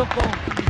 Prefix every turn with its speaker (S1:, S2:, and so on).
S1: do ponto.